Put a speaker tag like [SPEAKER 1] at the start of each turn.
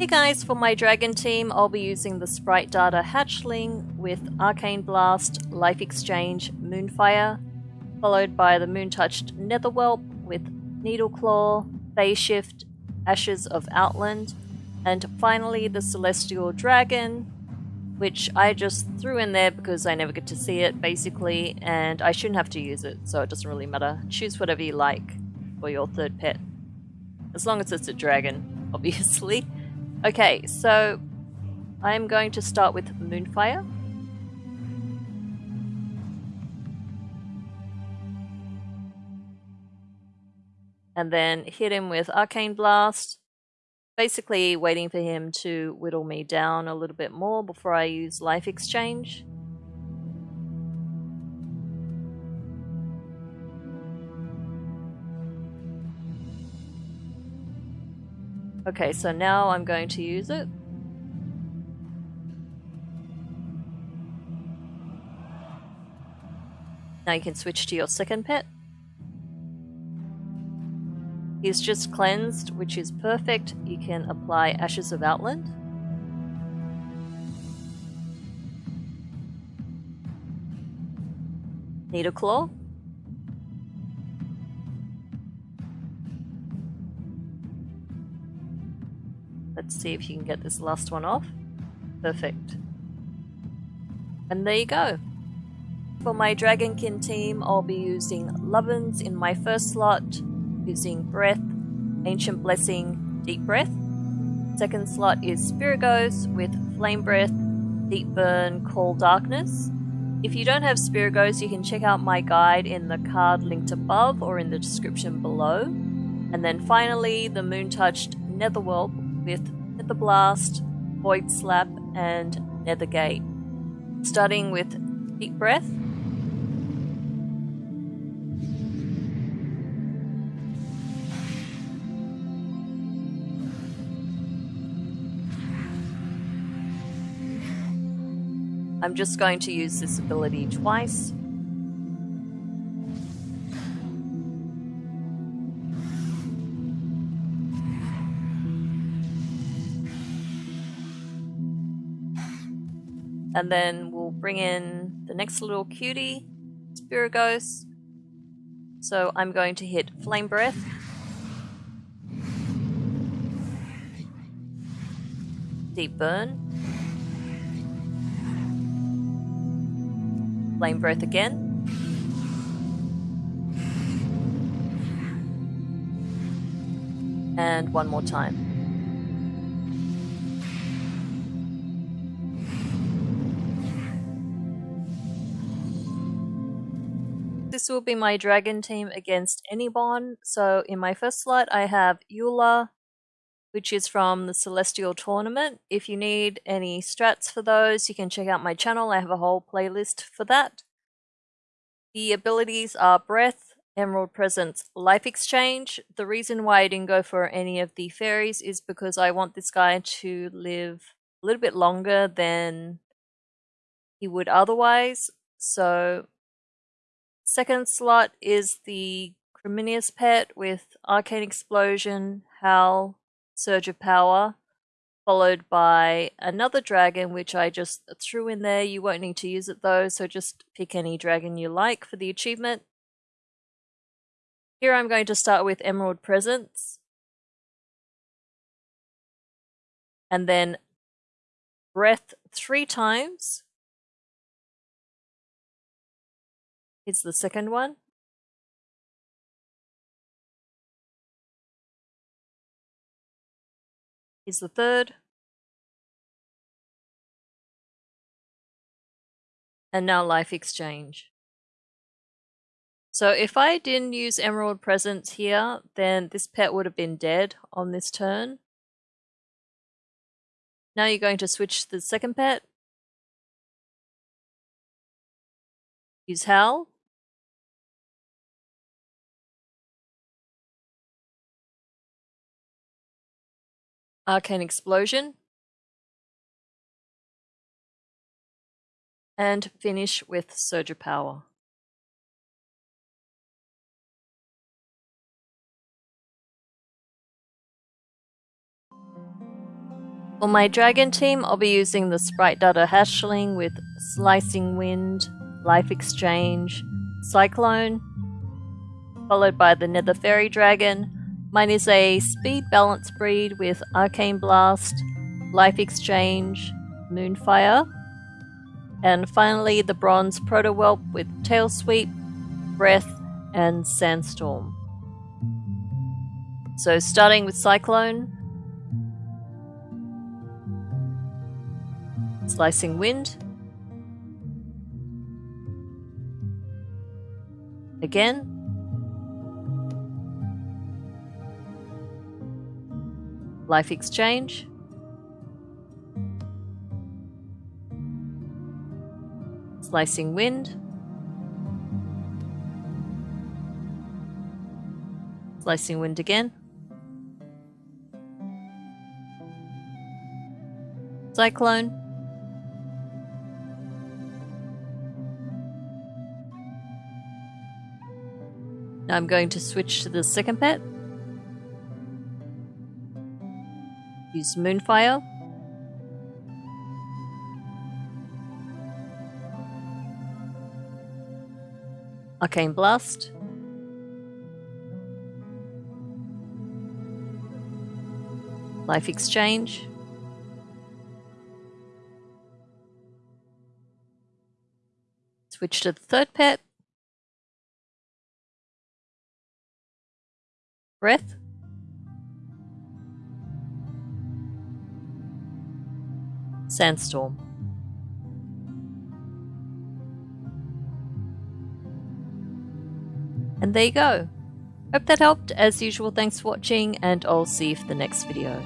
[SPEAKER 1] Hey guys, for my dragon team, I'll be using the Sprite Darter Hatchling with Arcane Blast, Life Exchange, Moonfire, followed by the Moontouched Netherwhelp with Needleclaw, Phase Shift, Ashes of Outland, and finally the Celestial Dragon, which I just threw in there because I never get to see it, basically, and I shouldn't have to use it, so it doesn't really matter. Choose whatever you like for your third pet. As long as it's a dragon, obviously. Okay, so I'm going to start with Moonfire. And then hit him with Arcane Blast. Basically waiting for him to whittle me down a little bit more before I use Life Exchange. Okay, so now I'm going to use it. Now you can switch to your second pet. He's just cleansed, which is perfect. You can apply Ashes of Outland. Needleclaw. See if you can get this last one off. Perfect. And there you go. For my Dragonkin team, I'll be using Lovin's in my first slot, using Breath, Ancient Blessing, Deep Breath. Second slot is Spiragos with Flame Breath, Deep Burn, Call Darkness. If you don't have Spiragos, you can check out my guide in the card linked above or in the description below. And then finally, the Moon Touched Netherwhelp with Nether Blast, Void Slap, and Nethergate. Starting with Deep Breath. I'm just going to use this ability twice. And then we'll bring in the next little cutie, Spiragos. So I'm going to hit Flame Breath. Deep Burn. Flame Breath again. And one more time. This will be my dragon team against Anibon. So in my first slot I have Yu'la, which is from the Celestial Tournament. If you need any strats for those, you can check out my channel. I have a whole playlist for that. The abilities are Breath, Emerald Presence, Life Exchange. The reason why I didn't go for any of the fairies is because I want this guy to live a little bit longer than he would otherwise. So Second slot is the Chrominius pet with Arcane Explosion, Howl, Surge of Power, followed by another dragon which I just threw in there. You won't need to use it though, so just pick any dragon you like for the achievement. Here I'm going to start with Emerald Presence. And then Breath three times. Is the second one. Is the third. And now life exchange. So if I didn't use Emerald Presence here, then this pet would have been dead on this turn. Now you're going to switch to the second pet. Use Howl. Arcane Explosion, and finish with Surge Power. For my dragon team, I'll be using the Sprite Darter Hatchling with Slicing Wind, Life Exchange, Cyclone, followed by the Nether Fairy Dragon. Mine is a speed balance breed with Arcane Blast, Life Exchange, Moonfire, and finally the Bronze Protowhelp with Tail Sweep, Breath, and Sandstorm. So starting with Cyclone, Slicing Wind. Again. Life Exchange. Slicing Wind. Slicing Wind again. Cyclone. Now I'm going to switch to the second pet. Use Moonfire. Arcane Blast. Life Exchange. Switch to the third pet. Breath. Sandstorm. And there you go. Hope that helped. As usual, thanks for watching, and I'll see you for the next video.